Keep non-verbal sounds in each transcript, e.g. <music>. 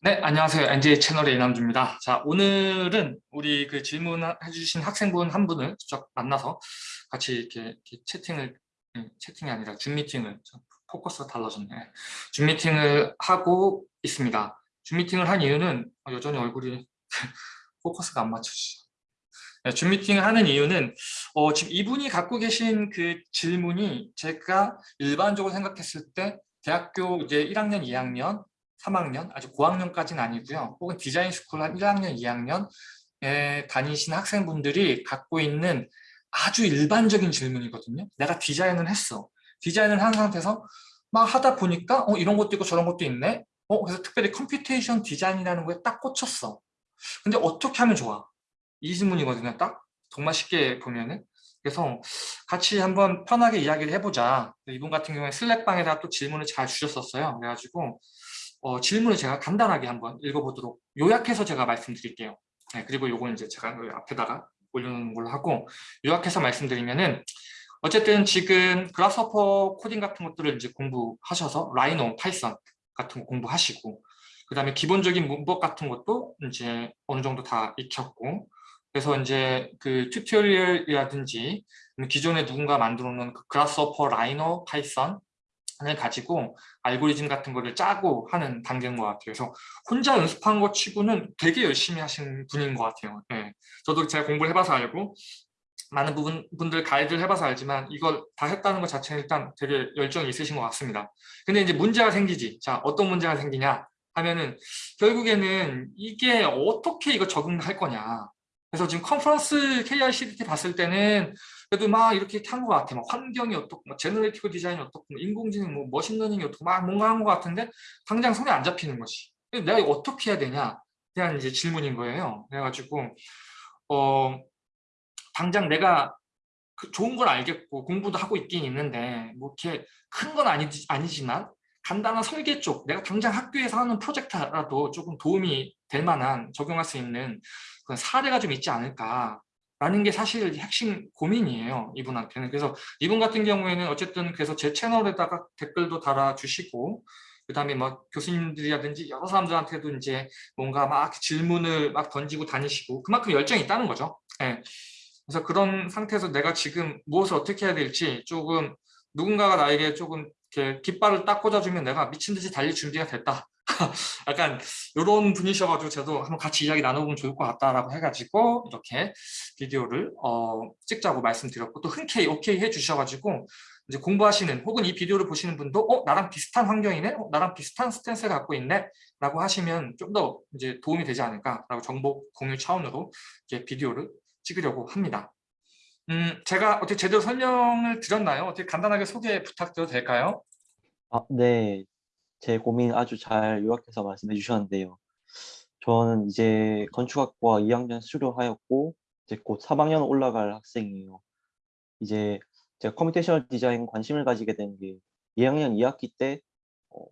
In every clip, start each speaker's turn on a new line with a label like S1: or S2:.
S1: 네, 안녕하세요. NJ 채널의 이남주입니다. 자, 오늘은 우리 그 질문해주신 학생분 한 분을 직접 만나서 같이 이렇게, 이렇게 채팅을, 음, 채팅이 아니라 줌 미팅을, 포커스가 달라졌네. 줌 미팅을 하고 있습니다. 줌 미팅을 한 이유는 어, 여전히 얼굴이 <laughs> 포커스가 안 맞춰지죠. 네, 줌 미팅을 하는 이유는 어, 지금 이분이 갖고 계신 그 질문이 제가 일반적으로 생각했을 때 대학교 이제 1학년, 2학년 3학년, 아주 고학년까지는 아니고요. 혹은 design school 한 1학년, 2학년에 다니신 학생분들이 갖고 있는 아주 일반적인 질문이거든요. 내가 디자인을 했어. 디자인을 한 상태에서 막 하다 보니까 어 이런 것도 있고 저런 것도 있네. 어 그래서 특별히 computation design이라는 거에 딱 꽂혔어. 근데 어떻게 하면 좋아? 이 질문이거든요. 딱 정말 쉽게 보면은. 그래서 같이 한번 편하게 이야기를 해보자. 이분 같은 경우에 슬랙방에다 또 질문을 잘 주셨었어요. 그래가지고 어, 질문을 제가 간단하게 한번 읽어보도록 요약해서 제가 말씀드릴게요. 네, 그리고 요건 이제 제가 앞에다가 올려놓는 걸로 하고 요약해서 말씀드리면은 어쨌든 지금 Grasshopper 코딩 같은 것들을 이제 공부하셔서 Rhino, Python 같은 거 공부하시고 그 다음에 기본적인 문법 같은 것도 이제 어느 정도 다 익혔고 그래서 이제 그 tutorial이라든지 기존에 누군가 만들어 놓은 그 Grasshopper, Rhino, Python 을 가지고 알고리즘 같은 거를 짜고 하는 단계인 것 같아요. 그래서 혼자 연습한 것 치고는 되게 열심히 하신 분인 것 같아요. 네. 저도 제가 공부를 해봐서 알고 많은 부분, 분들 가이드를 해봐서 알지만 이걸 다 했다는 것 자체는 일단 되게 열정이 있으신 것 같습니다. 근데 이제 문제가 생기지. 자, 어떤 문제가 생기냐 하면은 결국에는 이게 어떻게 이거 적응할 거냐. 그래서 지금 컨퍼런스 KICDT 봤을 때는 그래도 막 이렇게 한것 같아. 막 환경이 어떻고, 막 generative design이 어떻고, 인공지능, 뭐 machine learning이 어떻고, 막 뭔가 한 것 같은데 당장 손에 안 잡히는 것이. 내가 이거 어떻게 해야 되냐? 대한 이제 질문인 거예요. 그래가지고 어 당장 내가 그 좋은 걸 알겠고 공부도 하고 있긴 있는데 뭐 이렇게 큰 건 아니지, 아니지만 간단한 설계 쪽 내가 당장 학교에서 하는 프로젝트라도 조금 도움이 될 만한 적용할 수 있는 그런 사례가 좀 있지 않을까 라는 게 사실 핵심 고민이에요 이분한테는. 그래서 이분 같은 경우에는 어쨌든 그래서 제 채널에다가 댓글도 달아주시고 그 다음에 막 교수님들이라든지 여러 사람들한테도 이제 뭔가 막 질문을 막 던지고 다니시고 그만큼 열정이 있다는 거죠. 네. 그래서 그런 상태에서 내가 지금 무엇을 어떻게 해야 될지 조금 누군가가 나에게 조금 이렇게 깃발을 딱 꽂아주면 내가 미친 듯이 달릴 준비가 됐다 <laughs> 약간 이런 분이셔가지고 저도 한번 같이 이야기 나눠보면 좋을 것 같다라고 해가지고 이렇게 비디오를 어, 찍자고 말씀드렸고 또 흔쾌히 오케이 해주셔가지고 이제 공부하시는 혹은 이 비디오를 보시는 분도 어 나랑 비슷한 환경이네, 어, 나랑 비슷한 스탠스를 갖고 있네 라고 하시면 좀 더 이제 도움이 되지 않을까라고 정보 공유 차원으로 이제 비디오를 찍으려고 합니다. 음, 제가 어떻게 제대로 설명을 드렸나요? 어떻게 간단하게 소개 부탁드려도 될까요?
S2: 아, 네. 제 고민 아주 잘 요약해서 말씀해 주셨는데요. 저는 이제 건축학과 2학년 수료하였고 이제 곧 3학년 올라갈 학생이에요. 이제 제가 computational design 관심을 가지게 된 게 2학년 2학기 때 어,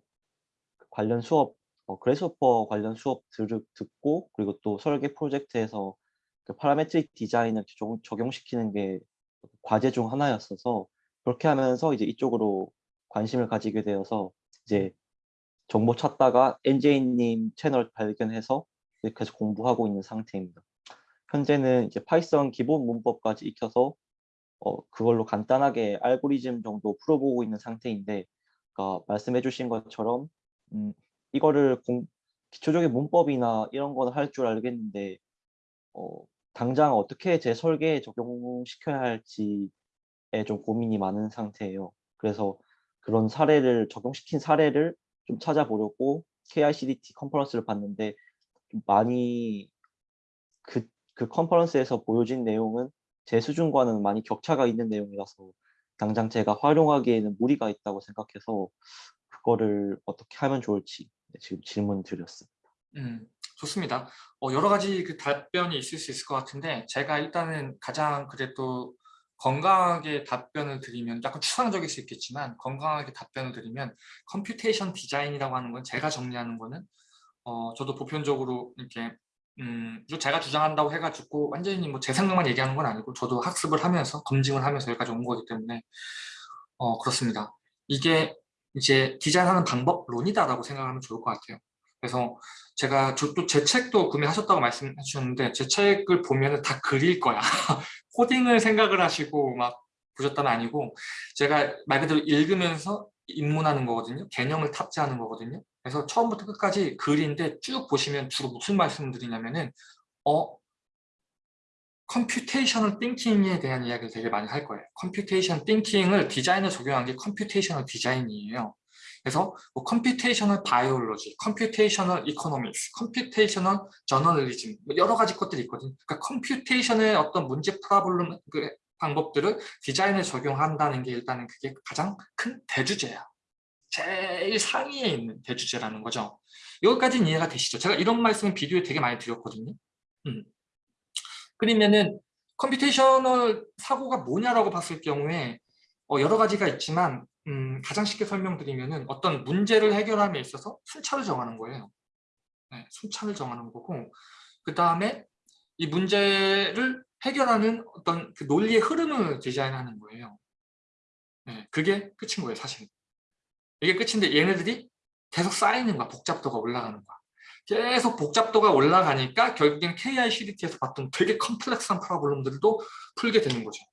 S2: 관련 수업, 어, Grasshopper 관련 수업 들, 듣고 그리고 또 설계 프로젝트에서 그 parametric design을 적용, 적용시키는 게 과제 중 하나였어서 그렇게 하면서 이제 이쪽으로 관심을 가지게 되어서 이제 정보 찾다가 NJ님 채널 발견해서 계속 공부하고 있는 상태입니다. 현재는 이제 Python 기본 문법까지 익혀서 어, 그걸로 간단하게 알고리즘 정도 풀어보고 있는 상태인데 그러니까 말씀해 주신 것처럼 음, 이거를 공, 기초적인 문법이나 이런 거는 할줄 알겠는데 어, 당장 어떻게 제 설계에 적용시켜야 할지에 좀 고민이 많은 상태예요. 그래서 그런 사례를 적용시킨 사례를 좀 찾아보려고 KICDT 컨퍼런스를 봤는데 좀 많이 그, 그 컨퍼런스에서 보여진 내용은 제 수준과는 많이 격차가 있는 내용이라서 당장 제가 활용하기에는 무리가 있다고 생각해서 그거를 어떻게 하면 좋을지 지금 질문 드렸습니다.
S1: 음, 좋습니다. 어, 여러 가지 그 답변이 있을 수 있을 것 같은데 제가 일단은 가장 그래도 건강하게 답변을 드리면 약간 추상적일 수 있겠지만 건강하게 답변을 드리면 computation 디자인이라고 하는 건 제가 정리하는 거는 어, 저도 보편적으로 이렇게 음, 제가 주장한다고 해가지고 완전히 뭐 제 생각만 얘기하는 건 아니고 저도 학습을 하면서 검증을 하면서 여기까지 온 거기 때문에 어, 그렇습니다. 이게 이제 디자인하는 방법론이다라고 생각하면 좋을 것 같아요. 그래서 제가 또 제 책도 구매하셨다고 말씀해 주셨는데 제 책을 보면 다 글일 거야. <laughs> 코딩을 생각을 하시고 막 보셨다는 아니고 제가 말 그대로 읽으면서 입문하는 거거든요. 개념을 탑재하는 거거든요. 그래서 처음부터 끝까지 글인데 쭉 보시면 주로 무슨 말씀을 드리냐면은 어 computational thinking에 대한 이야기를 되게 많이 할 거예요. computation thinking을 디자인에 적용한 게 computational 디자인이에요. 그래서 뭐 computational biology, computational economics, computational 저널리즘 뭐 여러 가지 것들이 있거든요. 그러니까 computation의 어떤 문제 problem 그 방법들을 디자인에 적용한다는 게 일단은 그게 가장 큰 대주제야. 제일 상위에 있는 대주제라는 거죠. 여기까지는 이해가 되시죠? 제가 이런 말씀을 비디오에 되게 많이 드렸거든요. 음. 그러면은 computational 사고가 뭐냐라고 봤을 경우에 어, 여러 가지가 있지만 음, 가장 쉽게 설명드리면은 어떤 문제를 해결함에 있어서 순차를 정하는 거예요. 네, 순차를 정하는 거고 그 다음에 이 문제를 해결하는 어떤 그 논리의 흐름을 디자인하는 거예요. 네, 그게 끝인 거예요, 사실. 이게 끝인데 얘네들이 계속 쌓이는 거야, 복잡도가 올라가는 거야. 계속 복잡도가 올라가니까 결국엔 KI CDT에서 봤던 되게 complex한 problem들도 풀게 되는 거죠.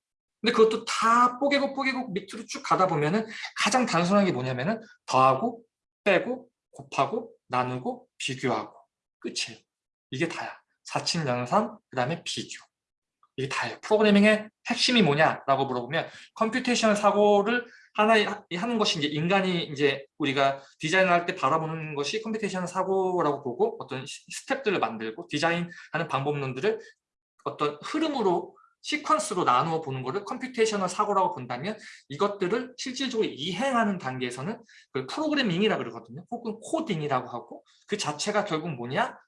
S1: 근데 그것도 다 뽀개고 뽀개고 밑으로 쭉 가다 보면은 가장 단순한 게 뭐냐면은 더하고 빼고 곱하고 나누고 비교하고 끝이에요. 이게 다야. 사칙 연산 그 다음에 비교. 이게 다예요. 프로그래밍의 핵심이 뭐냐라고 물어보면 computation 사고를 하나 하는 것이 이제 인간이 이제 우리가 디자인을 할 때 바라보는 것이 computation 사고라고 보고 어떤 스텝들을 만들고 디자인하는 방법론들을 어떤 흐름으로 시퀀스로 나누어 보는 것을 computational 사고라고 본다면 이것들을 실질적으로 이행하는 단계에서는 그 프로그래밍이라고 그러거든요. 혹은 코딩이라고 하고 그 자체가 결국 뭐냐?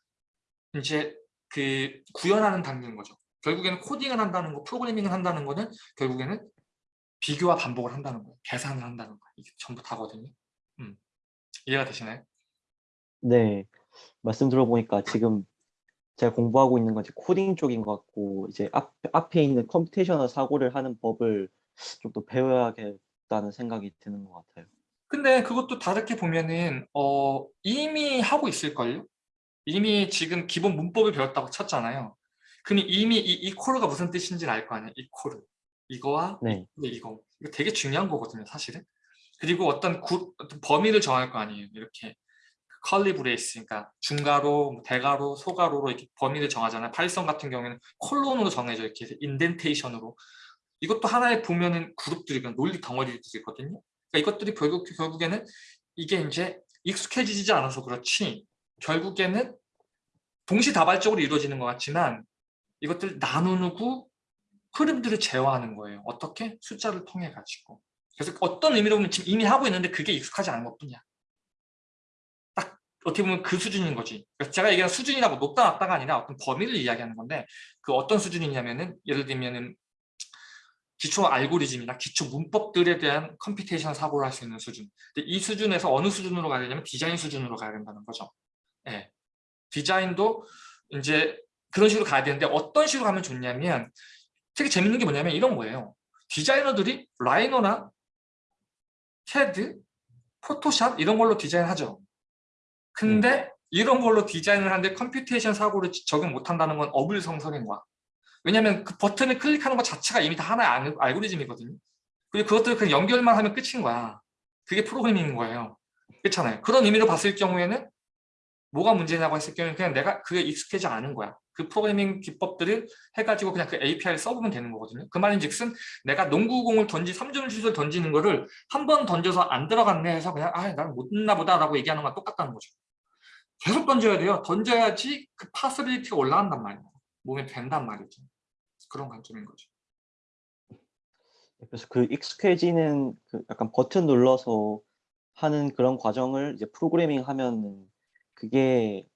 S1: 이제 그 구현하는 단계인 거죠. 결국에는 코딩을 한다는 거, 프로그래밍을 한다는 거는 결국에는 비교와 반복을 한다는 거예요. 계산을 한다는 거예요. 이게 전부 다거든요. 음. 이해가 되시나요?
S2: 네. 말씀 들어보니까 지금 제가 공부하고 있는 건 이제 코딩 쪽인 것 같고 이제 앞, 앞에 있는 computational 사고를 하는 법을 좀 더 배워야겠다는 생각이 드는 것 같아요.
S1: 근데 그것도 다르게 보면은 어, 이미 하고 있을걸요? 이미 지금 기본 문법을 배웠다고 쳤잖아요. 그럼 이미 이 equal이 무슨 뜻인지는 알 거 아니에요? equal. 이거와
S2: 네.
S1: 이거. 이거 되게 중요한 거거든요, 사실은. 그리고 어떤, 구, 어떤 범위를 정할 거 아니에요. 이렇게 curly brace, 그러니까 중괄호, 뭐 대괄호, 소괄호로 이렇게 범위를 정하잖아요. 파이썬 같은 경우에는 콜론으로 정해져 이렇게 indentation으로. 이것도 하나의 보면은 그룹들이 논리 덩어리들이거든요. 그러니까 이것들이 결국 결국에는 이게 이제 익숙해지지 않아서 그렇지 결국에는 동시다발적으로 이루어지는 것 같지만 이것들 나누고 흐름들을 제어하는 거예요. 어떻게? 숫자를 통해 가지고. 그래서 어떤 의미로 보면 지금 이미 하고 있는데 그게 익숙하지 않은 것뿐이야. 딱 어떻게 보면 그 수준인 거지. 그래서 제가 얘기하는 수준이라고 높다 낮다가 아니라 어떤 범위를 이야기하는 건데 그 어떤 수준이냐면은 예를 들면은 기초 알고리즘이나 기초 문법들에 대한 computation 사고를 할 수 있는 수준. 근데 이 수준에서 어느 수준으로 가야 되냐면 디자인 수준으로 가야 된다는 거죠. 네. 디자인도 이제 그런 식으로 가야 되는데 어떤 식으로 가면 좋냐면 되게 재밌는 게 뭐냐면 이런 거예요. 디자이너들이 라이노나 캐드, 포토샵 이런 걸로 디자인하죠. 근데 음. 이런 걸로 디자인을 하는데 computation 사고를 적용 못한다는 건 어불성설인 거야. 왜냐하면 그 버튼을 클릭하는 것 자체가 이미 다 하나의 알고리즘이거든요. 그리고 그것들을 그냥 연결만 하면 끝인 거야. 그게 프로그래밍인 거예요. 그렇잖아요. 그런 의미로 봤을 경우에는 뭐가 문제냐고 했을 경우에는 그냥 내가 그게 익숙하지 않은 거야. 그 프로그래밍 기법들을 해가지고 그냥 그 API를 써보면 되는 거거든요. 그 말인 즉슨 내가 농구공을 던지 3점 슛을 던지는 거를 한 번 던져서 안 들어갔네 해서 그냥 아 나는 못했나 보다 라고 얘기하는 건 똑같다는 거죠. 계속 던져야 돼요. 던져야지 그 파스빌리티가 올라간단 말이에요. 몸에 된단 말이죠. 그런 관점인 거죠.
S2: 그래서 그 익숙해지는 그 약간 버튼 눌러서 하는 그런 과정을 이제 프로그래밍 하면 그게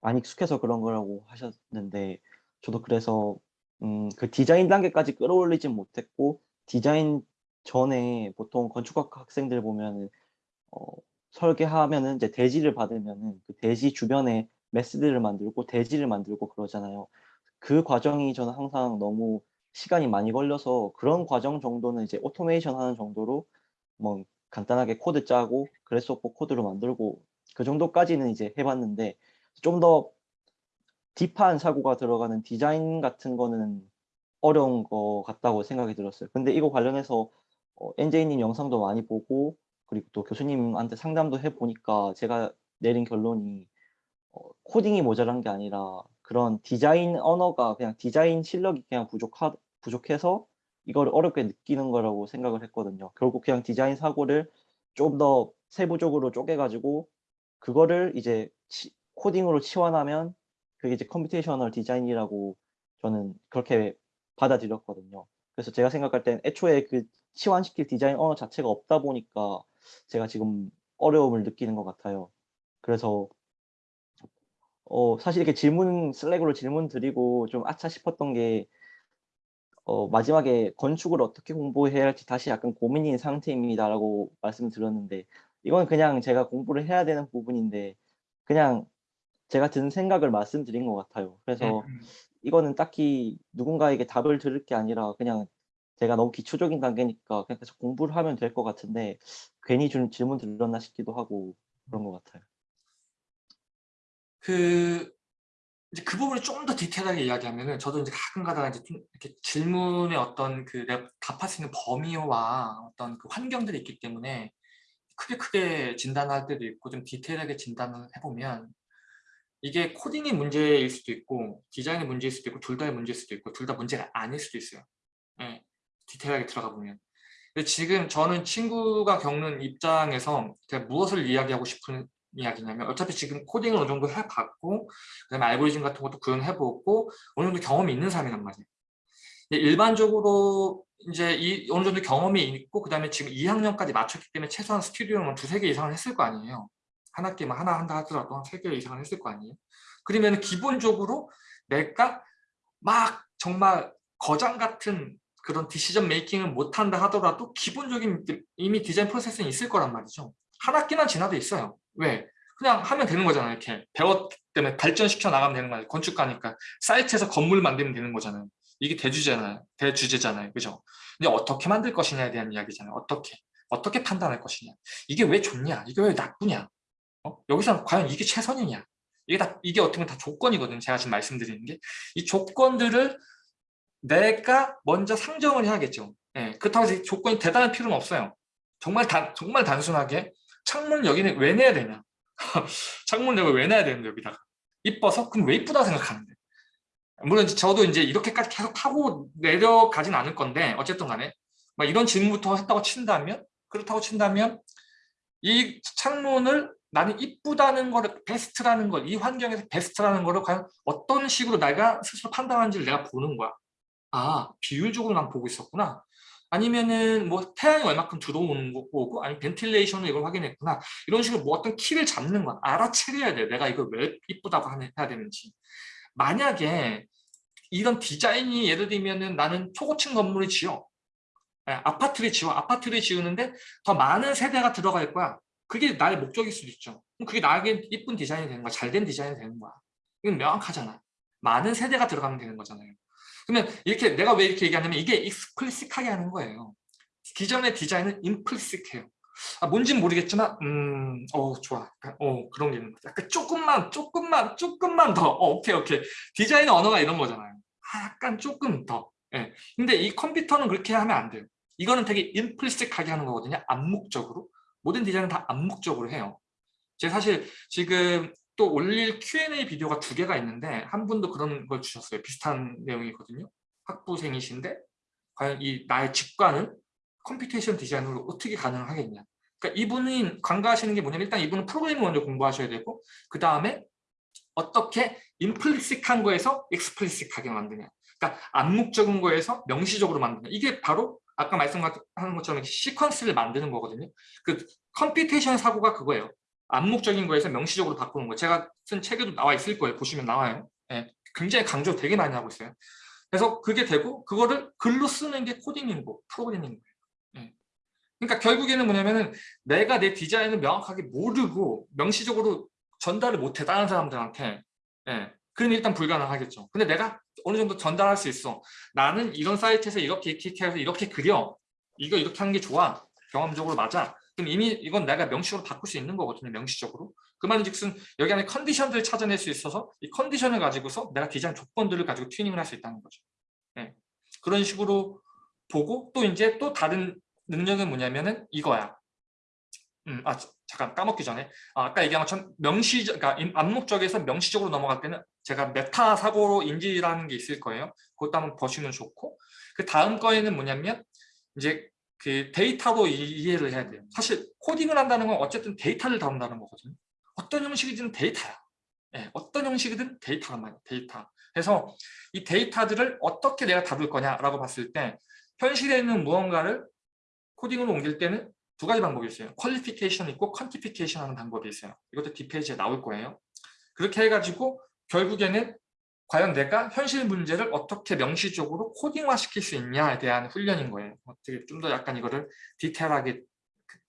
S2: 안 익숙해서 그런 거라고 하셨는데 저도 그래서 음, 그 디자인 단계까지 끌어올리진 못했고 디자인 전에 보통 건축학 학생들 보면은 어, 설계하면은 이제 대지를 받으면은 그 대지 주변에 메스들을 만들고 대지를 만들고 그러잖아요. 그 과정이 저는 항상 너무 시간이 많이 걸려서 그런 과정 정도는 이제 오토메이션 하는 정도로 뭐 간단하게 코드 짜고 그래서 코드로 만들고 그 정도까지는 이제 해봤는데 좀 더 deep한 사고가 들어가는 디자인 같은 거는 어려운 거 같다고 생각이 들었어요. 근데 이거 관련해서 어, NJ님 영상도 많이 보고 그리고 또 교수님한테 상담도 해보니까 제가 내린 결론이 어, 코딩이 모자란 게 아니라 그런 디자인 언어가 그냥 디자인 실력이 그냥 부족하, 부족해서 이걸 어렵게 느끼는 거라고 생각을 했거든요. 결국 그냥 디자인 사고를 좀 더 세부적으로 쪼개가지고 그거를 이제 치- 코딩으로 치환하면 그게 이제 computational 디자인이라고 저는 그렇게 받아들였거든요. 그래서 제가 생각할 땐 애초에 그 치환시킬 디자인 언어 자체가 없다 보니까 제가 지금 어려움을 느끼는 것 같아요. 그래서 어, 사실 이렇게 질문 슬랙으로 질문 드리고 좀 아차 싶었던 게 어, 마지막에 건축을 어떻게 공부해야 할지 다시 약간 고민인 상태입니다라고 말씀드렸는데 이건 그냥 제가 공부를 해야 되는 부분인데 그냥 제가 든 생각을 말씀드린 것 같아요. 그래서
S1: 음,
S2: 이거는 딱히 누군가에게 답을 들을 게 아니라 그냥 제가 너무 기초적인 단계니까 그냥 계속 공부를 하면 될 것 같은데 괜히 좀 질문 드렸나 싶기도 하고 그런 것 같아요.
S1: 그 이제 그 부분을 좀 더 디테일하게 이야기하면은 저도 이제 가끔 가다가 이제 좀 이렇게 질문의 어떤 그 답할 수 있는 범위와 어떤 그 환경들이 있기 때문에 크게 크게 진단할 때도 있고 좀 디테일하게 진단을 해보면 이게 코딩의 문제일 수도 있고 디자인의 문제일 수도 있고 둘 다의 문제일 수도 있고 둘 다 문제가 아닐 수도 있어요. 예, 디테일하게 들어가 보면. 지금 저는 친구가 겪는 입장에서 무엇을 이야기하고 싶은 이야기냐면 어차피 지금 코딩을 어느 정도 해봤고 그다음에 알고리즘 같은 것도 구현해보고 어느 정도 경험이 있는 사람이란 말이에요. 일반적으로 이제 이 어느 정도 경험이 있고 그다음에 지금 2학년까지 마쳤기 때문에 최소한 스튜디오는 두세 개 이상을 했을 거 아니에요. 한 학기만 하나 한다 하더라도 한 세 개 이상을 했을 거 아니에요. 그러면 기본적으로 내가 막 정말 거장 같은 그런 디시전 메이킹을 못한다 하더라도 기본적인 이미 디자인 프로세스는 있을 거란 말이죠. 한 학기만 지나도 있어요. 왜? 그냥 하면 되는 거잖아요. 이렇게 배웠기 때문에 발전시켜 나가면 되는 거예요. 건축가니까 사이트에서 건물 만들면 되는 거잖아요. 이게 대주제잖아요. 대주제잖아요. 그죠? 근데 어떻게 만들 것이냐에 대한 이야기잖아요. 어떻게? 어떻게 판단할 것이냐? 이게 왜 좋냐? 이게 왜 나쁘냐? 어? 여기서 과연 이게 최선이냐? 이게 다 이게 어떻게 보면 다 조건이거든요. 제가 지금 말씀드리는 게 이 조건들을 내가 먼저 상정을 해야겠죠. 예, 그렇다고 해서 이 조건이 대단할 필요는 없어요. 정말 단 정말 단순하게 창문 여기는 왜 내야 되냐? <laughs> 창문 여기 왜 내야 되는데 여기다가 이뻐서 그럼 왜 이쁘다 생각하는데 물론 저도 이제 이렇게까지 계속 타고 내려가진 않을 건데 어쨌든 간에 막 이런 질문부터 했다고 친다면 그렇다고 친다면 이 창문을 나는 이쁘다는 거를 베스트라는 걸 이 환경에서 베스트라는 거를 과연 어떤 식으로 내가 스스로 판단하는지를 내가 보는 거야 아 비율적으로 난 보고 있었구나. 아니면은 뭐 태양이 얼마큼 들어오는 거고 아니면 ventilation을 이걸 확인했구나. 이런 식으로 뭐 어떤 키를 잡는 거야 알아차려야 돼 내가 이걸 왜 이쁘다고 해야 되는지. 만약에 이런 디자인이 예를 들면은 나는 초고층 건물을 지어. 예, 아파트를 지어 아파트를 지우는데 더 많은 세대가 들어갈 거야. 그게 나의 목적일 수도 있죠. 그럼 그게 나에게 이쁜 디자인이 되는 거야. 잘 된 디자인이 되는 거야. 이건 명확하잖아. 많은 세대가 들어가면 되는 거잖아요 그러면 이렇게 내가 왜 이렇게 얘기하냐면 이게 익스플리식하게 하는 거예요. 기존의 디자인은 임플리식해요. 아, 뭔진 모르겠지만 음, 어 좋아. 약간, 어 그런 게 있는 거죠 약간 조금만 조금만 조금만 더. 어, 오케이 오케이. 디자인 언어가 이런 거잖아요. 아, 약간 조금 더. 예. 근데 이 컴퓨터는 그렇게 하면 안 돼요. 이거는 되게 implicit하게 하는 거거든요. 암묵적으로. 모든 디자인은 다 암묵적으로 해요. 제가 사실 지금 또 올릴 Q&A 비디오가 두 개가 있는데 한 분도 그런 걸 주셨어요. 비슷한 내용이거든요. 학부생이신데 과연 이 나의 직관을 computation 디자인으로 어떻게 가능하겠냐. 그러니까 이분이 간과하시는 게 뭐냐면 일단 이분은 프로그래밍 먼저 공부하셔야 되고 그 다음에 어떻게 implicit한 거에서 explicit하게 만드냐. 그러니까 암묵적인 거에서 명시적으로 만드냐. 이게 바로 아까 말씀하는 것처럼 시퀀스를 만드는 거거든요. 그 computation 사고가 그거예요 암묵적인 거에서 명시적으로 바꾸는 거. 제가 쓴 책에도 나와 있을 거예요. 보시면 나와요. 예, 굉장히 강조 되게 많이 하고 있어요. 그래서 그게 되고 그거를 글로 쓰는 게 코딩인 거 프로그래밍인 거예요. 예. 그러니까 결국에는 뭐냐면은 내가 내 디자인을 명확하게 모르고 명시적으로 전달을 못해 다른 사람들한테. 예. 그럼 일단 불가능하겠죠. 근데 내가 어느 정도 전달할 수 있어. 나는 이런 사이트에서 이렇게 이렇게 해서 이렇게 그려. 이거 이렇게 하는 게 좋아. 경험적으로 맞아 그럼 이미 이건 내가 명시적으로 바꿀 수 있는 거거든요. 명시적으로. 그 말인즉슨 여기 안에 컨디션들을 찾아낼 수 있어서 이 컨디션을 가지고서 내가 디자인 조건들을 가지고 튜닝을 할 수 있다는 거죠. 예. 그런 식으로 보고 또 이제 또 다른 능력은 뭐냐면은 이거야. 음, 아 잠깐 까먹기 전에 아, 아까 얘기한 것처럼 명시 그러니까 임- 암묵적에서 명시적으로 넘어갈 때는 제가 메타 사고로 인지라는 게 있을 거예요. 그것도 한번 보시면 좋고 그 다음 거에는 뭐냐면 이제 그 데이터로 이- 이해를 해야 돼요. 사실 코딩을 한다는 건 어쨌든 데이터를 다룬다는 거거든요. 어떤 형식이든 데이터야. 예, 어떤 형식이든 데이터란 말이에요. 데이터. 그래서 이 데이터들을 어떻게 내가 다룰 거냐라고 봤을 때 현실에 있는 무언가를 코딩으로 옮길 때는 두 가지 방법이 있어요. 퀄리피케이션 있고 퀀티피케이션 하는 방법이 있어요. 이것도 뒷페이지에 나올 거예요. 그렇게 해가지고 결국에는 과연 내가 현실 문제를 어떻게 명시적으로 코딩화 시킬 수 있냐에 대한 훈련인 거예요. 어떻게 좀 더 약간 이거를 디테일하게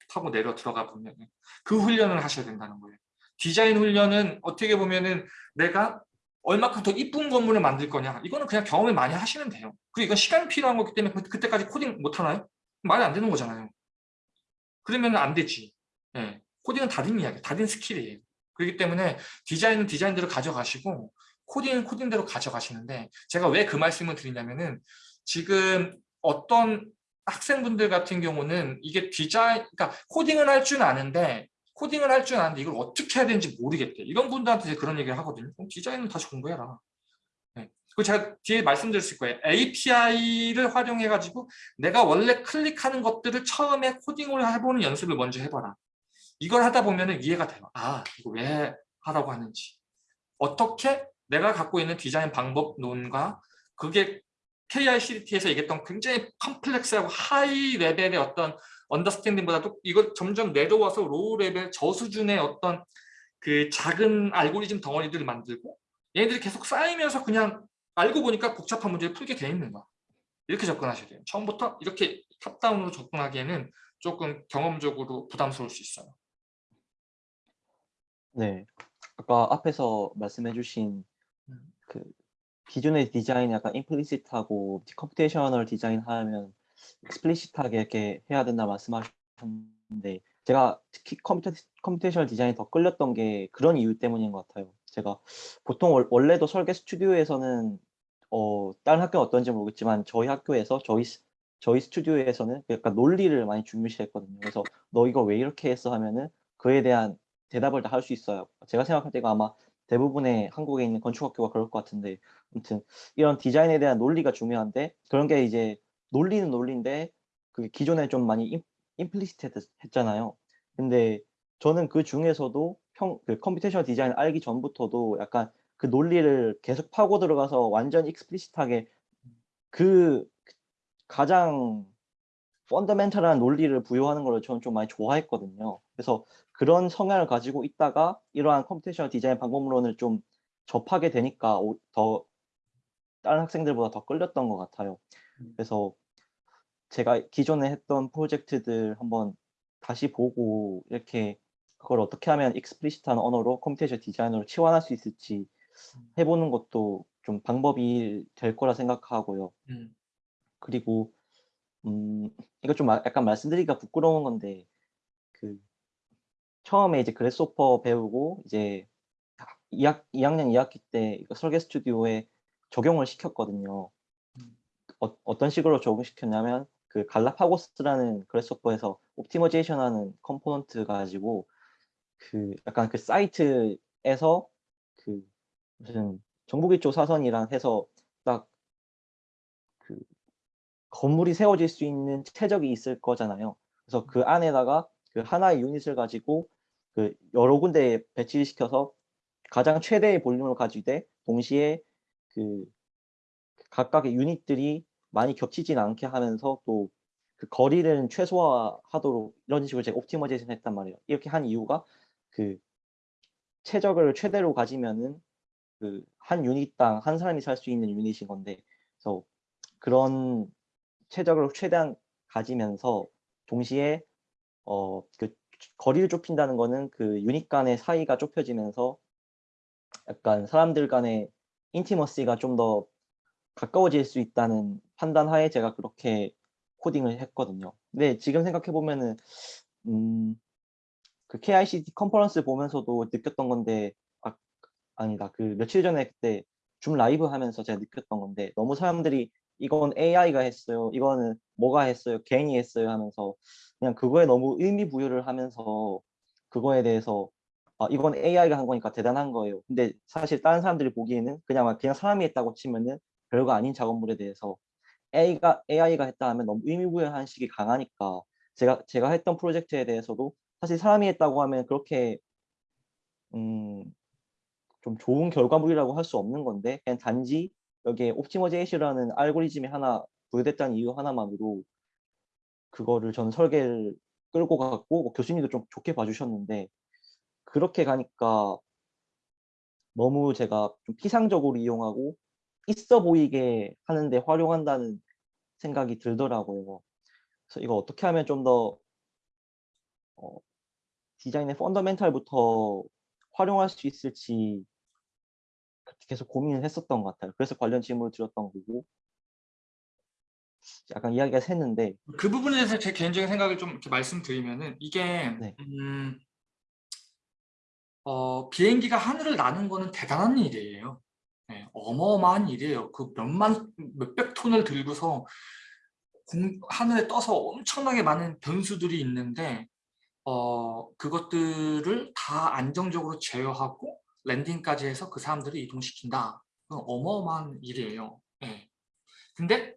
S1: 타고 내려 들어가 보면 그 훈련을 하셔야 된다는 거예요. 디자인 훈련은 어떻게 보면 은 내가 얼마큼 더 이쁜 건물을 만들 거냐 이거는 그냥 경험을 많이 하시면 돼요. 그리고 이건 시간이 필요한 거기 때문에 그- 그때까지 코딩 못 하나요? 말이 안 되는 거잖아요. 그러면 안 되지. 예. 코딩은 다른 이야기, 다른 skill이에요. 그렇기 때문에 디자인은 디자인대로 가져가시고 코딩은 코딩대로 가져가시는데 제가 왜 그 말씀을 드리냐면은 지금 어떤 학생분들 같은 경우는 이게 디자인, 그러니까 코딩을 할 줄 아는데 코딩을 할 줄 아는데 이걸 어떻게 해야 되는지 모르겠대. 이런 분들한테 그런 얘기를 하거든요. 그럼 디자인은 다시 공부해라. 네. 그리고 제가 뒤에 말씀드렸을 거예요. API를 활용해가지고 내가 원래 클릭하는 것들을 처음에 코딩을 해보는 연습을 먼저 해봐라. 이걸 하다 보면 이해가 돼요. 아, 이거 왜 하라고 하는지. 어떻게 내가 갖고 있는 디자인 방법론과 그게 KICDT에서 얘기했던 굉장히 complex하고 high level의 어떤 understanding보다도 이걸 점점 내려와서 low level 저수준의 어떤 그 작은 알고리즘 덩어리들을 만들고 얘네들이 계속 쌓이면서 그냥 알고 보니까 복잡한 문제를 풀게 돼 있는 거야. 이렇게 접근하셔야 돼요. 처음부터 이렇게 top-down으로 접근하기에는 조금 경험적으로 부담스러울 수 있어요.
S2: 네. 아까 앞에서 말씀해 주신 기존의 디자인이 약간 implicit하고 computational 디자인 하면 explicit하게 이렇게 해야 된다 말씀하셨는데 제가 특히 컴퓨터, computational 디자인이 더 끌렸던 게 그런 이유 때문인 것 같아요. 제가 보통 월- 원래도 설계 스튜디오에서는 어, 다른 학교는 어떤지 모르겠지만 저희 학교에서 저희 스- 저희 스튜디오에서는 약간 논리를 많이 중요시했거든요. 그래서 너 이거 왜 이렇게 했어 하면은 그에 대한 대답을 다 할 수 있어요. 제가 생각할 때가 아마 대부분의 한국에 있는 건축학교가 그럴 것 같은데 아무튼 이런 디자인에 대한 논리가 중요한데 그런 게 이제 논리는 논리인데 그 기존에 좀 많이 임, implicit 했잖아요. 근데 저는 그 중에서도 평, 그 computation 디자인 알기 전부터도 약간 그 논리를 계속 파고 들어가서 완전 explicit하게 그 가장 fundamental한 논리를 부여하는 걸 저는 좀 많이 좋아했거든요. 그래서 그런 성향을 가지고 있다가 이러한 computation 디자인 방법론을 좀 접하게 되니까 오- 더 다른 학생들보다 더 끌렸던 것 같아요.
S1: 음.
S2: 그래서 제가 기존에 했던 프로젝트들 한번 다시 보고 이렇게 그걸 어떻게 하면 explicit한 언어로 computation 디자인으로 치환할 수 있을지
S1: 음.
S2: 해보는 것도 좀 방법이 될 거라 생각하고요.
S1: 음.
S2: 그리고 음, 이거 좀 마- 약간 말씀드리기가 부끄러운 건데 그 처음에 이제 Grasshopper 배우고 이제 2학, 2학년 2학기 때 설계 스튜디오에 적용을 시켰거든요.
S1: 음.
S2: 어, 어떤 식으로 적용시켰냐면 그 Galapagos라는 Grasshopper에서 optimization 하는 component 가지고 그 약간 그 사이트에서 그 무슨 정북 일조 사선이랑 해서 딱 그 건물이 세워질 수 있는 최적이 있을 거잖아요. 그래서 그 안에다가 그 하나의 유닛을 가지고 그 여러 군데에 배치시켜서 가장 최대의 볼륨을 가지되 동시에 그 각각의 유닛들이 많이 겹치진 않게 하면서 또 그 거리를 최소화하도록 이런 식으로 제가 옵티머제이션 했단 말이에요. 이렇게 한 이유가 그 최적을 최대로 가지면은 그 한 유닛당 한 사람이 살 수 있는 유닛인 건데 그래서 그런 최적을 최대한 가지면서 동시에 어 그 거리를 좁힌다는 거는 그 유닛 간의 사이가 좁혀지면서 약간 사람들 간의 인티머시가 좀 더 가까워질 수 있다는 판단 하에 제가 그렇게 코딩을 했거든요. 근데 지금 생각해 보면은 음, 그 KICD 컨퍼런스 보면서도 느꼈던 건데 아, 아니다 그 며칠 전에 그때 줌 라이브 하면서 제가 느꼈던 건데 너무 사람들이 이건 AI가 했어요. 이거는 뭐가 했어요? 개인이 했어요 하면서 그냥 그거에 너무 의미 부여를 하면서 그거에 대해서 아, 이건 AI가 한 거니까 대단한 거예요. 근데 사실 다른 사람들이 보기에는 그냥 막 그냥 사람이 했다고 치면은 별거 아닌 작업물에 대해서 AI가 AI가 했다 하면 너무 의미 부여하는 식이 강하니까 제가 제가 했던 프로젝트에 대해서도 사실 사람이 했다고 하면 그렇게 음, 좀 좋은 결과물이라고 할 수 없는 건데 그냥 단지 여기에 옵티머제이션이라는 알고리즘이 하나 부여됐다는 이유 하나만으로 그거를 저는 설계를 끌고 갔고 뭐 교수님도 좀 좋게 봐주셨는데 그렇게 가니까 너무 제가 좀 피상적으로 이용하고 있어 보이게 하는데 활용한다는 생각이 들더라고요. 그래서 이거 어떻게 하면 좀더 어, 디자인의 펀더멘탈부터 활용할 수 있을지 계속 고민을 했었던 것 같아요. 그래서 관련 질문을 드렸던 거고 약간 이야기가 샜는데
S1: 그 부분에 대해서 제 개인적인 생각을 좀 이렇게 말씀드리면은 이게
S2: 네.
S1: 음, 어, 비행기가 하늘을 나는 거는 대단한 일이에요. 네, 어마어마한 일이에요. 그 몇만 몇백 톤을 들고서 공, 하늘에 떠서 엄청나게 많은 변수들이 있는데 어, 그것들을 다 안정적으로 제어하고 랜딩까지 해서 그 사람들을 이동시킨다. 그건 어마어마한 일이에요. 예. 근데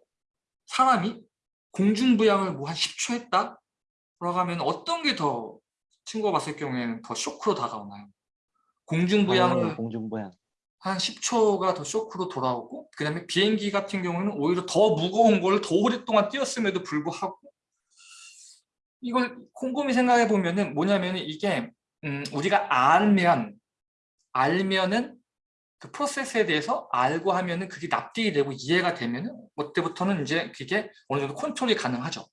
S1: 사람이 공중부양을 뭐 한 10초 했다? 라고 하면 어떤 게 더 친구가 봤을 경우에는 더 쇼크로 다가오나요? 공중부양을
S2: 당연히 공중부양
S1: 한 10초가 더 쇼크로 돌아오고 그 다음에 비행기 같은 경우는 오히려 더 무거운 걸 더 오랫동안 뛰었음에도 불구하고 이걸 곰곰이 생각해 보면 은 뭐냐면 이게 음, 우리가 알면 알면은 그 프로세스에 대해서 알고 하면은 그게 납득이 되고 이해가 되면은 그때부터는 이제 그게 어느 정도 컨트롤이 가능하죠.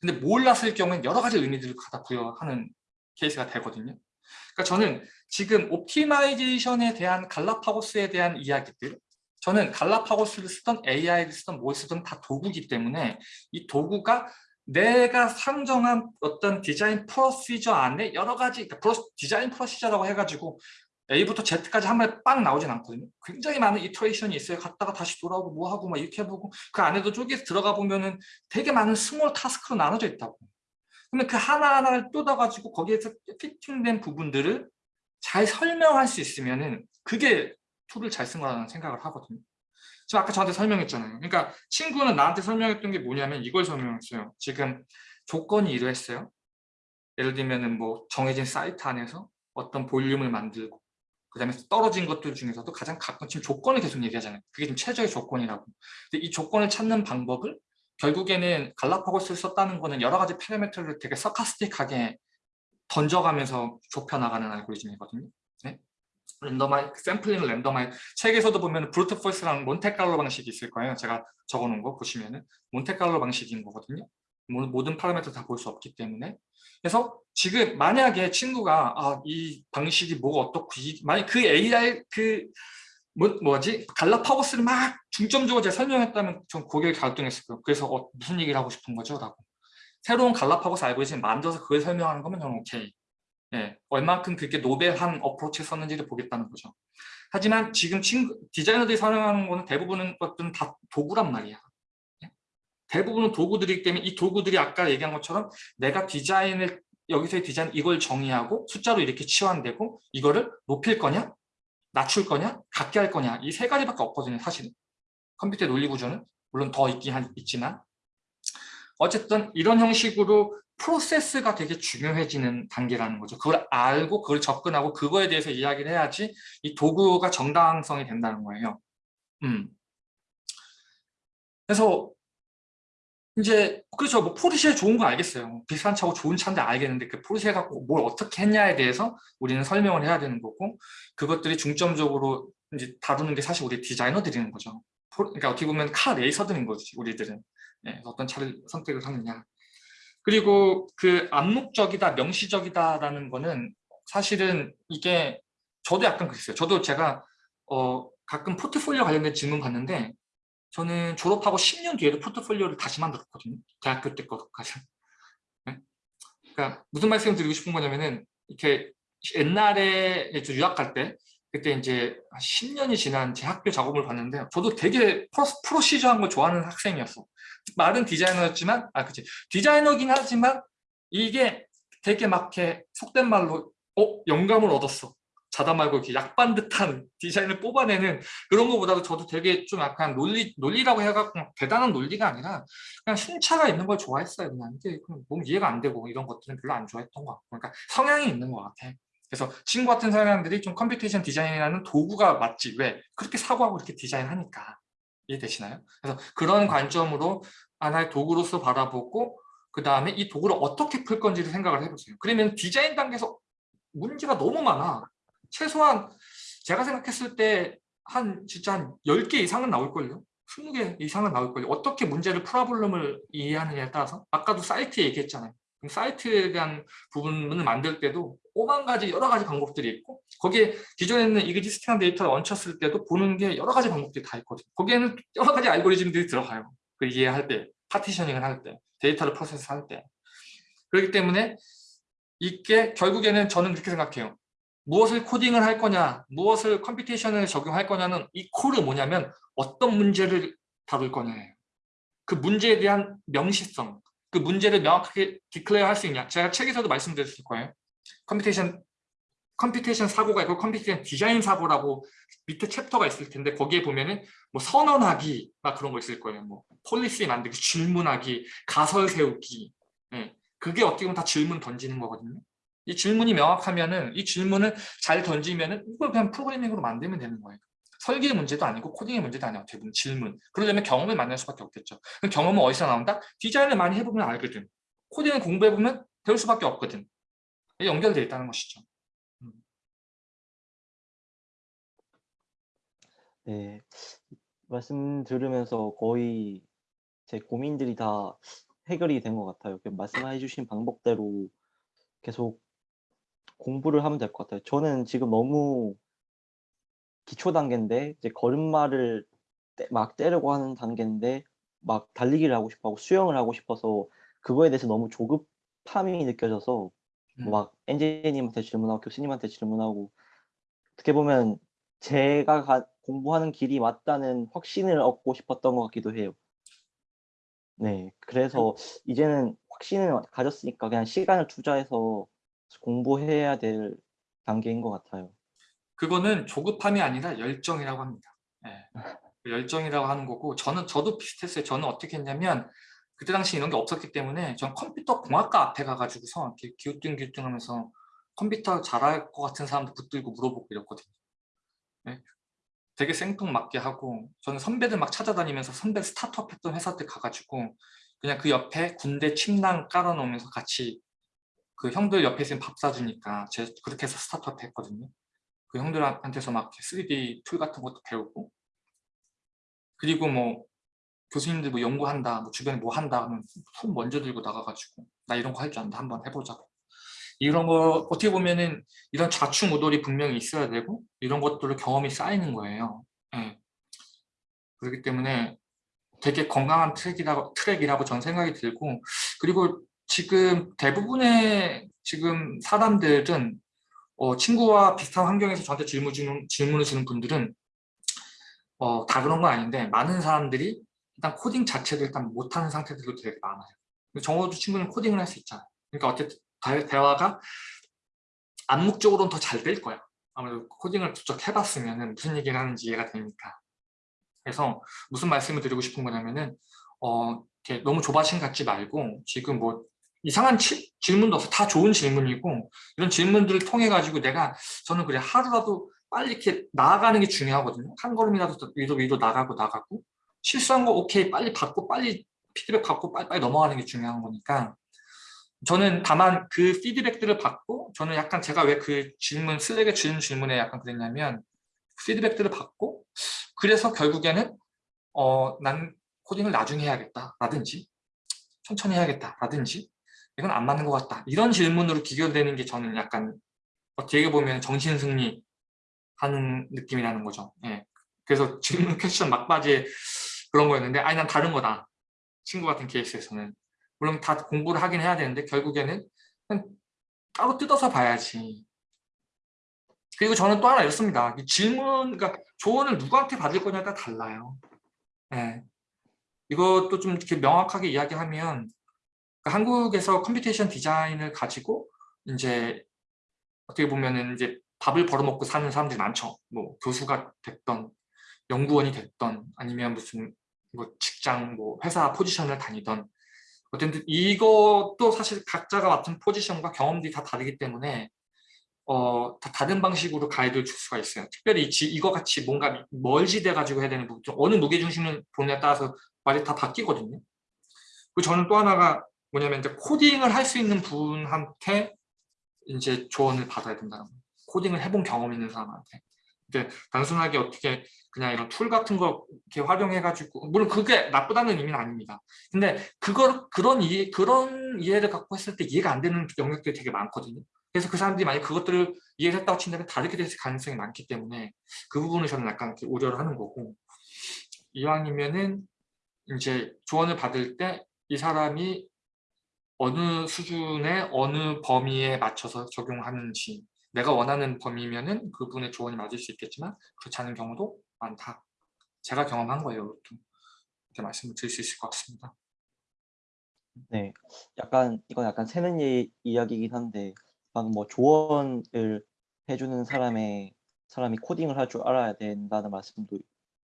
S1: 근데 몰랐을 경우는 여러 가지 의미들을 갖다 부여하는 케이스가 되거든요. 그러니까 저는 지금 optimization에 대한 Galapagos에 대한 이야기들 저는 Galapagos를 쓰던 AI를 쓰던 뭘 쓰던 다 도구기 때문에 이 도구가 내가 상정한 어떤 디자인 procedure 안에 여러 가지 그러니까 디자인 procedure라고 해가지고 A부터 Z까지 한 번에 빵 나오진 않거든요. 굉장히 많은 iteration이 있어요. 갔다가 다시 돌아오고 뭐 하고 막 이렇게 해보고 그 안에도 쪼개서 들어가 보면은 되게 많은 small task로 나눠져 있다고. 그러면 그 하나하나를 뜯어가지고 거기에서 fitting된 부분들을 잘 설명할 수 있으면은 그게 tool을 잘 쓴 거라는 생각을 하거든요. 지금 아까 저한테 설명했잖아요. 그러니까 친구는 나한테 설명했던 게 뭐냐면 이걸 설명했어요. 지금 조건이 이러했어요. 예를 들면은 뭐 정해진 사이트 안에서 어떤 볼륨을 만들고 그 다음에 떨어진 것들 중에서도 가장 가끔 지금 조건을 계속 얘기하잖아요. 그게 지금 최저의 조건이라고. 근데 이 조건을 찾는 방법을 결국에는 갈라파고스를 썼다는 거는 여러 가지 파라미터를 되게 서카스틱하게 던져가면서 좁혀나가는 알고리즘이거든요. 네? randomize 샘플링 randomize 책에서도 보면 브루트 포스랑 몬테칼로 방식이 있을 거예요. 제가 적어놓은 거 보시면은 Monte Carlo 방식인 거거든요. 모든 파라미터 다 볼 수 없기 때문에 그래서 지금 만약에 친구가 아, 이 방식이 뭐가 어떻고 이, 만약 그 AI 그 뭐, 뭐지 갈라파고스를 막 중점적으로 제가 설명했다면 전 고개를 갸우뚱했을 거예요. 그래서 어, 무슨 얘기를 하고 싶은 거죠? 라고 새로운 갈라파고스 알고리즘 만들어서 그걸 설명하는 거면 저는 오케이. 예, 얼만큼 그게 노벨한 어프로치를 썼는지를 보겠다는 거죠. 하지만 지금 친구, 디자이너들이 사용하는 거는 대부분은 것들은 다 도구란 말이야. 예? 대부분은 도구들이기 때문에 이 도구들이 아까 얘기한 것처럼 내가 디자인을 여기서의 디자인 이걸 정의하고 숫자로 이렇게 치환되고 이거를 높일 거냐 낮출 거냐 갖게 할 거냐 이 세 가지밖에 없거든요 사실은 컴퓨터의 논리 구조는 물론 더 있긴 한, 있지만 어쨌든 이런 형식으로 프로세스가 되게 중요해지는 단계라는 거죠. 그걸 알고 그걸 접근하고 그거에 대해서 이야기를 해야지 이 도구가 정당성이 된다는 거예요. 음. 그래서 이제 그렇죠. 뭐 포르쉐 좋은 거 알겠어요. 비싼 차고 좋은 차인데 알겠는데 그 포르쉐 갖고 뭘 어떻게 했냐에 대해서 우리는 설명을 해야 되는 거고 그것들이 중점적으로 이제 다루는 게 사실 우리 디자이너들이는 거죠. 그러니까 어떻게 보면 카 레이서들인 거지 우리들은. 네, 어떤 차를 선택을 하느냐. 그리고 그 암묵적이다, 명시적이다라는 거는 사실은 이게 저도 약간 그랬어요. 저도 제가 어 가끔 포트폴리오 관련된 질문 받는데 저는 졸업하고 10년 뒤에도 포트폴리오를 다시 만들었거든요. 대학교 때 것까지. 네? 그러니까 무슨 말씀을 드리고 싶은 거냐면은 이렇게 옛날에 유학 갈 때 그때 이제 10년이 지난 제 학교 작업을 봤는데 저도 되게 프로, 프로시저한 걸 좋아하는 학생이었어. 말은 디자이너였지만 아 그치 디자이너긴 하지만 이게 되게 막 이렇게 속된 말로 어 영감을 얻었어. 자다 말고 이렇게 약반 듯한 <laughs> 디자인을 뽑아내는 그런 것보다도 저도 되게 좀 약간 논리 논리라고 해갖고 대단한 논리가 아니라 그냥 순차가 있는 걸 좋아했어요. 그냥 이게 너무 이해가 안 되고 이런 것들은 별로 안 좋아했던 것 같고 그러니까 성향이 있는 것 같아. 그래서 친구 같은 사람들이 좀 computation 디자인이라는 도구가 맞지 왜 그렇게 사고하고 이렇게 디자인하니까 이해되시나요? 그래서 그런 관점으로 하나의 도구로서 바라보고 그 다음에 이 도구를 어떻게 풀 건지를 생각을 해보세요. 그러면 디자인 단계에서 문제가 너무 많아. 최소한 제가 생각했을 때 한 진짜 한 10개 이상은 나올걸요. 20개 이상은 나올걸요. 어떻게 문제를 problem을 이해하느냐에 따라서 아까도 사이트 얘기했잖아요. 사이트에 대한 부분을 만들 때도 오만 가지 여러 가지 방법들이 있고 거기에 기존에는 existing한 데이터를 얹혔을 때도 보는 게 여러 가지 방법들이 다 있거든요. 거기에는 여러 가지 알고리즘들이 들어가요. 그 이해할 때, partitioning을 할 때, 데이터를 프로세스 할 때. 그렇기 때문에 이게 결국에는 저는 그렇게 생각해요. 무엇을 코딩을 할 거냐, 무엇을 computation을 적용할 거냐는 equal은 뭐냐면 어떤 문제를 다룰 거냐예요. 그 문제에 대한 명시성, 그 문제를 명확하게 declare 할 수 있냐. 제가 책에서도 말씀드렸을 거예요. computation computation 사고가 있고 computation 디자인 사고라고 밑에 챕터가 있을 텐데 거기에 보면은 뭐 선언하기 막 그런 거 있을 거예요. 뭐 policy 만들기, 질문하기, 가설 세우기. 예. 그게 어떻게 보면 다 질문 던지는 거거든요. 이 질문이 명확하면은 이 질문을 잘 던지면은 이걸 그냥 프로그래밍으로 만들면 되는 거예요. 설계의 문제도 아니고 코딩의 문제도 아니고 대부분 질문. 그러려면 경험을 만날 수밖에 없겠죠. 그럼 경험은 어디서 나온다? 디자인을 많이 해보면 알거든. 코딩을 공부해보면 배울 수밖에 없거든. 연결되어 있다는 것이죠. 음.
S2: 네, 말씀 들으면서 거의 제 고민들이 다 해결이 된 것 같아요. 그 말씀해 주신 방법대로 계속 공부를 하면 될 것 같아요. 저는 지금 너무 기초 단계인데 이제 걸음마를 떼- 막 떼려고 하는 단계인데 막 달리기를 하고 싶어 하고 수영을 하고 싶어서 그거에 대해서 너무 조급함이 느껴져서
S1: 음.
S2: 막 엔지님한테 질문하고 교수님한테 질문하고 어떻게 보면 제가 가- 공부하는 길이 맞다는 확신을 얻고 싶었던 것 같기도 해요. 네, 그래서 이제는 확신을 가졌으니까 그냥 시간을 투자해서 공부해야 될 단계인 것 같아요.
S1: 그거는 조급함이 아니라 열정이라고 합니다. 예. 그 열정이라고 하는 거고 저는 저도 비슷했어요. 저는 어떻게 했냐면 그때 당시 이런 게 없었기 때문에 전 컴퓨터 공학과 앞에 가가지고서 이렇게 기우뚱기우뚱하면서 컴퓨터 잘할 것 같은 사람도 붙들고 물어보고 이랬거든요. 예. 되게 생뚱맞게 하고 저는 선배들 막 찾아다니면서 선배 스타트업 했던 회사들 가가지고 그냥 그 옆에 군대 침낭 깔아놓으면서 같이 그 형들 옆에 있으면 밥 사주니까 제가 그렇게 해서 스타트업 했거든요. 그 형들한테서 막 3D 툴 같은 것도 배우고 그리고 뭐 교수님들 뭐 연구한다, 뭐 주변에 뭐 한다 하면 손 먼저 들고 나가가지고 나 이런 거 할 줄 안다 한번 해보자고 이런 거 어떻게 보면은 이런 좌충우돌이 분명히 있어야 되고 이런 것들로 경험이 쌓이는 거예요. 예. 그렇기 때문에 되게 건강한 트랙이라고, 트랙이라고 전 생각이 들고 그리고 지금 대부분의 지금 사람들은 어, 친구와 비슷한 환경에서 저한테 질문 주는, 질문을 주는 분들은 어, 다 그런 건 아닌데 많은 사람들이 일단 코딩 자체를 일단 못하는 상태들도 되게 많아요. 정호도 친구는 코딩을 할 수 있잖아요. 그러니까 어쨌든 대- 대화가 암묵적으로는 더 잘 될 거야. 아무래도 코딩을 직접 해봤으면 무슨 얘기를 하는지 이해가 되니까. 그래서 무슨 말씀을 드리고 싶은 거냐면은 어, 너무 조바심 갖지 말고 지금 뭐 이상한 치- 질문도 없어. 다 좋은 질문이고 이런 질문들을 통해 가지고 내가 저는 그래 하루라도 빨리 이렇게 나아가는 게 중요하거든요. 한 걸음이라도 더 위로 위로 나가고 나가고 실수한 거 오케이 빨리 받고 빨리 피드백 받고 빨리 빨리 넘어가는 게 중요한 거니까 저는 다만 그 피드백들을 받고 저는 약간 제가 왜 그 질문 슬랙에 주는 질문에 약간 그랬냐면 피드백들을 받고 그래서 결국에는 어, 난 코딩을 나중에 해야겠다 라든지 천천히 해야겠다 라든지 이건 안 맞는 것 같다 이런 질문으로 기결되는 게 저는 약간 어떻게 보면 정신승리 하는 느낌이라는 거죠 예. 그래서 질문 퀘스천 막바지에 그런 거였는데 아니 난 다른 거다 친구 같은 케이스에서는 물론 다 공부를 하긴 해야 되는데 결국에는 따로 뜯어서 봐야지. 그리고 저는 또 하나 이렇습니다. 이 질문, 그러니까 조언을 누구한테 받을 따라 달라요. 예. 이것도 좀 이렇게 명확하게 이야기하면 그러니까 한국에서 computation 디자인을 가지고 이제 어떻게 보면은 이제 밥을 벌어먹고 사는 사람들이 많죠. 뭐 교수가 됐던 연구원이 됐던 아니면 무슨 뭐 직장 뭐 회사 포지션을 다니던 어쨌든 이것도 사실 각자가 맡은 포지션과 경험들이 다 다르기 때문에 어, 다 다른 방식으로 가이드를 줄 수가 있어요. 특별히 지, 이거 같이 뭔가 멀지돼 가지고 해야 되는 부분, 좀 어느 무게중심을 보느냐에 따라서 말이 다 바뀌거든요. 그리고 저는 또 하나가 뭐냐면 이제 코딩을 할 수 있는 분한테 이제 조언을 받아야 된다는 거예요. 코딩을 해본 경험 있는 사람한테. 근데 단순하게 어떻게 그냥 이런 툴 같은 거 이렇게 활용해가지고 물론 그게 나쁘다는 의미는 아닙니다. 근데 그걸 그런 이해 그런 이해를 갖고 했을 때 이해가 안 되는 영역들이 되게 많거든요. 그래서 그 사람들이 만약 그것들을 이해를 했다고 친다면 다르게 될 가능성이 많기 때문에 그 부분을 저는 약간 이렇게 우려를 하는 거고 이왕이면은 이제 조언을 받을 때 이 사람이 어느 수준의 어느 범위에 맞춰서 적용하는지 내가 원하는 범위면은 그분의 조언이 맞을 수 있겠지만 그렇지 않은 경우도 많다. 제가 경험한 거예요. 이렇게, 말씀을 드릴 수 있을 것 같습니다.
S2: 네, 약간 이건 약간 새는 예, 이야기이긴 한데 방금 뭐 조언을 해주는 사람의 사람이 코딩을 할 줄 알아야 된다는 말씀도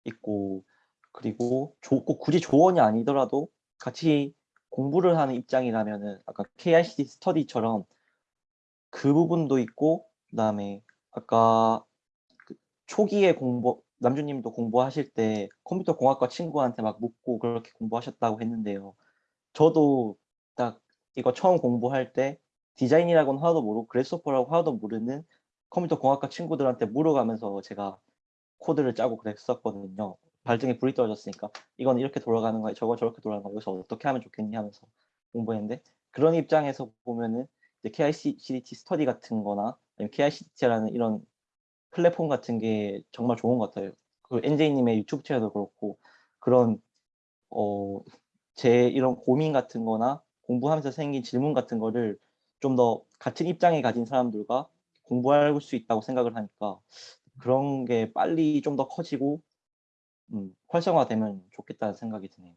S2: 있고 그리고 조, 꼭 굳이 조언이 아니더라도 같이 공부를 하는 입장이라면은 아까 KICD 스터디처럼 그 부분도 있고 그다음에 아까 그 초기에 공부 남주님도 공부하실 때 컴퓨터 공학과 친구한테 막 묻고 그렇게 공부하셨다고 했는데요. 저도 딱 이거 처음 공부할 때 디자인이라고는 하나도 모르고 그래스호퍼라고 하나도 모르는 컴퓨터 공학과 친구들한테 물어가면서 제가 코드를 짜고 그랬었거든요. 발등에 불이 떨어졌으니까 이건 이렇게 돌아가는 거야 저거 저렇게 돌아가는 거야 여기서 어떻게 하면 좋겠니 하면서 공부했는데 그런 입장에서 보면은 이제 KICDT 스터디 같은 거나 KICDT라는 이런 플랫폼 같은 게 정말 좋은 것 같아요. 그 NJ님의 유튜브 채널도 그렇고 그런 어, 제 이런 고민 같은 거나 공부하면서 생긴 질문 같은 거를 좀 더 같은 입장에 가진 사람들과 공부할 수 있다고 생각을 하니까 그런 게 빨리 좀 더 커지고 음, 활성화되면 좋겠다는 생각이 드네요.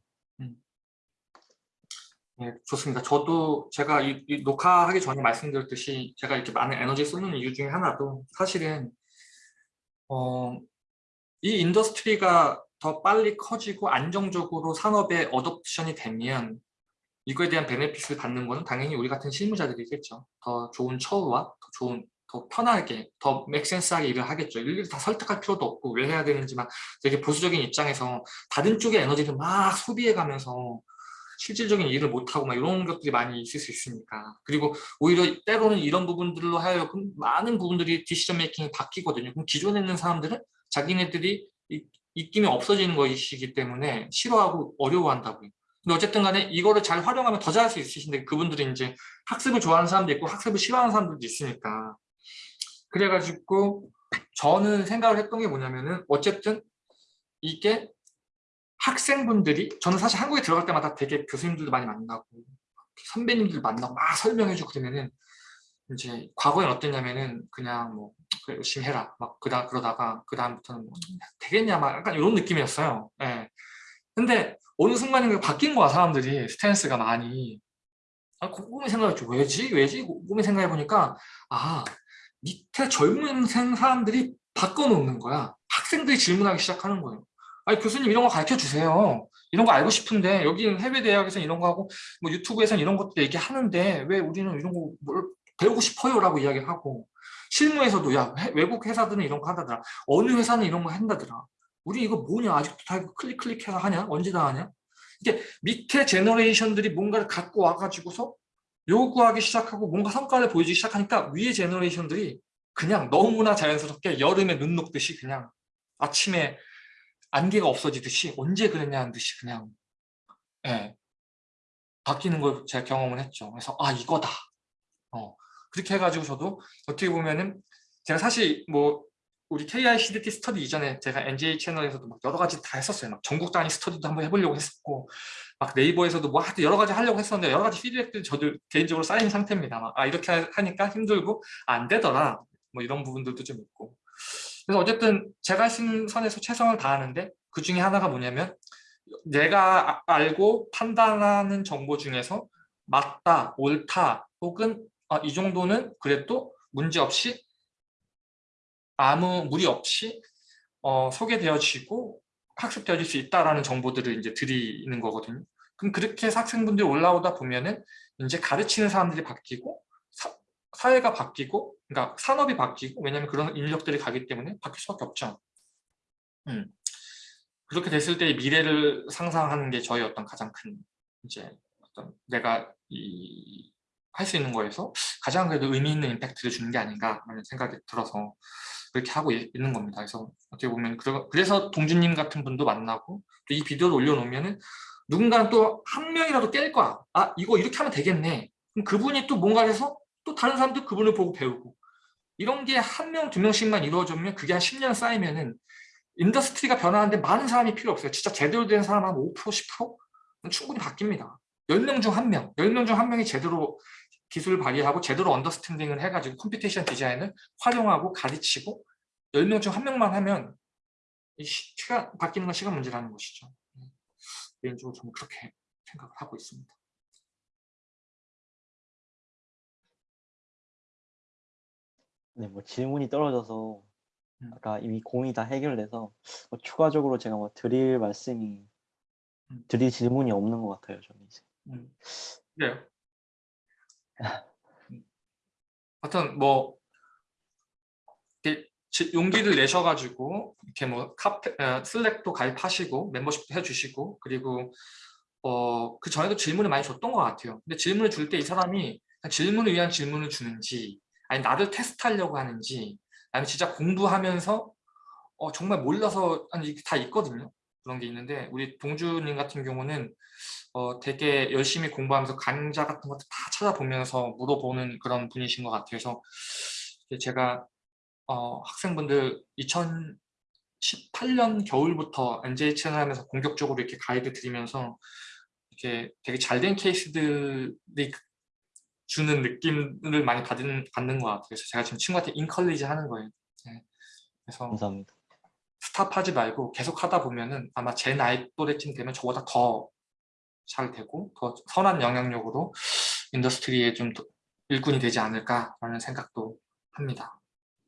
S1: 네, 좋습니다. 저도 제가 이, 이 녹화하기 전에 말씀드렸듯이 제가 이렇게 많은 에너지 쏟는 이유 중에 하나도 사실은 어, 이 industry가 더 빨리 커지고 안정적으로 산업에 어덕션이 되면 이거에 대한 benefit을 받는 거는 당연히 우리 같은 실무자들이겠죠. 더 좋은 처우와 더 좋은 더 편하게, 더 맥센스하게 일을 하겠죠. 일일이 다 설득할 필요도 없고 왜 해야 되는지만 되게 보수적인 입장에서 다른 쪽의 에너지를 막 소비해 가면서 실질적인 일을 못하고 막 이런 것들이 많이 있을 수 있으니까 그리고 오히려 때로는 이런 부분들로 하여금 많은 부분들이 디시전 메이킹이 바뀌거든요. 그럼 기존에 있는 사람들은 자기네들이 입김이 없어지는 것이기 때문에 싫어하고 어려워한다고요. 근데 어쨌든 간에 이거를 잘 활용하면 더 잘할 수 있으신데 그분들이 이제 학습을 좋아하는 사람도 있고 학습을 싫어하는 사람들도 있으니까 그래가지고 저는 생각을 했던 게 뭐냐면은 어쨌든 이게 학생분들이 저는 사실 한국에 들어갈 때마다 되게 교수님들도 많이 만나고 선배님들 만나고 막 설명해주고 그러면은 이제 과거엔 어땠냐면은 그냥 뭐 그래, 열심히 해라 막 그다 그러다가 그 다음부터는 뭐 되겠냐 막 약간 이런 느낌이었어요. 예. 근데 어느 순간에 바뀐 거야 사람들이 스탠스가 많이. 아, 곰곰이 생각했죠. 왜지? 왜지? 곰곰이 생각해 보니까 아 밑에 젊은 사람들이 바꿔놓는 거야. 학생들이 질문하기 시작하는 거예요. 아니 교수님 이런 거 가르쳐 주세요. 이런 거 알고 싶은데 여기는 해외 대학에서 이런 거 하고 뭐 유튜브에서는 이런 것도 얘기하는데 왜 우리는 이런 거 뭘 배우고 싶어요라고 이야기를 하고 실무에서도 야 외국 회사들은 이런 거 한다더라. 어느 회사는 이런 거 한다더라. 우리 이거 뭐냐 아직도 다 클릭 클릭해서 하냐? 언제 다 하냐? 이게 밑에 제너레이션들이 뭔가를 갖고 와가지고서 요구하기 시작하고 뭔가 성과를 보여주기 시작하니까 위에 제너레이션들이 그냥 너무나 자연스럽게 여름에 눈 녹듯이 그냥 아침에 안개가 없어지듯이 언제 그랬냐는 듯이 그냥 예, 바뀌는 걸 제가 경험을 했죠. 그래서 아 이거다. 어, 그렇게 해가지고 저도 어떻게 보면은 제가 사실 뭐 우리 KICDT 스터디 이전에 제가 NJ 채널에서도 막 여러 가지 다 했었어요. 막 전국 단위 스터디도 한번 해보려고 했었고, 막 네이버에서도 뭐 하여튼 여러 가지 하려고 했었는데 여러 가지 피드백들이 저도 개인적으로 쌓인 상태입니다. 막, 아 이렇게 하- 하니까 힘들고 안 되더라. 뭐 이런 부분들도 좀 있고. 그래서 어쨌든 제가 있는 선에서 최선을 다하는데 그 중에 하나가 뭐냐면 내가 아- 알고 판단하는 정보 중에서 맞다, 옳다, 혹은 아, 이 정도는 그래도 문제 없이 아무 무리 없이 어, 소개되어지고 학습되어질 수 있다라는 정보들을 이제 드리는 거거든요. 그럼 그렇게 학생분들이 올라오다 보면은 이제 가르치는 사람들이 바뀌고 사, 사회가 바뀌고 그러니까 산업이 바뀌고 왜냐하면 그런 인력들이 가기 때문에 바뀔 수밖에 없죠. 음. 그렇게 됐을 때 미래를 상상하는 게 저희 어떤 가장 큰 이제 어떤 내가 이 할 수 있는 거에서 가장 그래도 의미 있는 임팩트를 주는 게 아닌가라는 생각이 들어서 그렇게 하고 있- 있는 겁니다. 그래서 어떻게 보면 그래서 동준님 같은 분도 만나고 또 이 비디오를 올려놓으면은 누군가는 또 한 명이라도 깰 거야. 아 이거 이렇게 하면 되겠네. 그럼 그분이 또 뭔가를 해서 또 다른 사람도 그분을 보고 배우고 이런 게 한 명, 두 명씩만 이루어지면 그게 한 10년 쌓이면은 industry가 변하는데 많은 사람이 필요 없어요. 진짜 제대로 된 사람 한 5%, 10%? 는 충분히 바뀝니다. 10명 중한 명, 10명 중한 명이 제대로 기술을 발휘하고 제대로 understanding을 해가지고 computation 디자인을 활용하고 가르치고 10명 중한 명만 하면 이 시- 시간, 바뀌는 건 시간 문제라는 것이죠. 네. 개인적으로 저는 그렇게 생각을 하고 있습니다.
S2: 네, 뭐 질문이 떨어져서
S1: 음.
S2: 아까 이미 고민이 다 해결돼서 뭐 추가적으로 제가 뭐 드릴 말씀이
S1: 음.
S2: 드릴 질문이 없는 것 같아요. 저는 이제.
S1: 음. 그래요. 음. 하여튼 뭐 용기를 내셔가지고 이렇게 뭐 카페 어, 슬랙도 가입하시고 멤버십도 해주시고 그리고 어 그 전에도 질문을 많이 줬던 것 같아요. 근데 질문을 줄 때 이 사람이 질문을 위한 질문을 주는지 아니 나를 테스트하려고 하는지 아니면 진짜 공부하면서 어 정말 몰라서 아니 다 있거든요. 그런 게 있는데 우리 동주님 같은 경우는 어, 되게 열심히 공부하면서 강좌 같은 것도 다 찾아보면서 물어보는 그런 분이신 것 같아서 제가 어, 학생분들 2018년 겨울부터 NJ 채널 하면서 본격적으로 이렇게 가이드 드리면서 이렇게 되게 잘 된 케이스들이 주는 느낌을 많이 받은, 받는 것 같아요. 그래서 제가 지금 친구한테 인컬리지 하는 거예요. 네. 그래서
S2: 감사합니다.
S1: stop하지 말고 계속 하다 보면은 아마 제 나이 또래쯤 되면 저보다 더 잘 되고 더 선한 영향력으로 industry에 좀더 일꾼이 되지 않을까라는 생각도 합니다.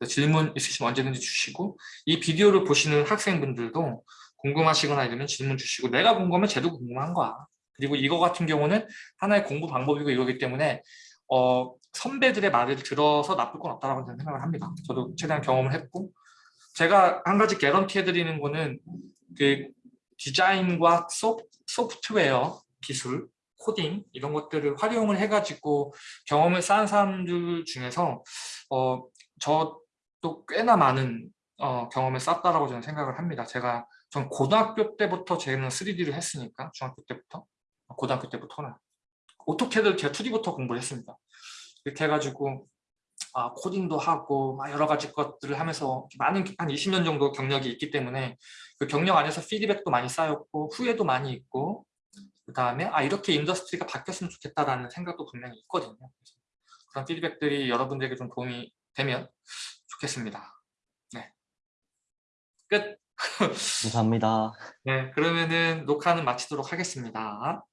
S1: 질문 있으시면 언제든지 주시고 이 비디오를 보시는 학생분들도 궁금하시거나 이러면 질문 주시고 내가 궁금하면 쟤도 궁금한 거야. 그리고 이거 같은 경우는 하나의 공부 방법이고 이거기 때문에 어, 선배들의 말을 들어서 나쁠 건 없다라고 저는 생각을 합니다. 저도 최대한 경험을 했고 제가 한 가지 개런티 해드리는 거는 그 디자인과 소, 소프트웨어 기술, 코딩 이런 것들을 활용을 해가지고 경험을 쌓은 사람들 중에서 어, 저도 꽤나 많은 어, 경험을 쌓았다라고 저는 생각을 합니다. 제가 전 고등학교 때부터 저는 3D를 했으니까 중학교 때부터 고등학교 때부터는 AutoCAD 제가 2D부터 공부를 했습니다. 이렇게 해가지고 아, 코딩도 하고 막 여러 가지 것들을 하면서 많은 한 20년 정도 경력이 있기 때문에 그 경력 안에서 피드백도 많이 쌓였고 후회도 많이 있고 그 다음에 아 이렇게 industry가 바뀌었으면 좋겠다라는 생각도 분명히 있거든요. 그런 피드백들이 여러분들에게 좀 도움이 되면 좋겠습니다. 네. 끝. <laughs>
S2: 감사합니다.
S1: 네, 그러면은 녹화는 마치도록 하겠습니다.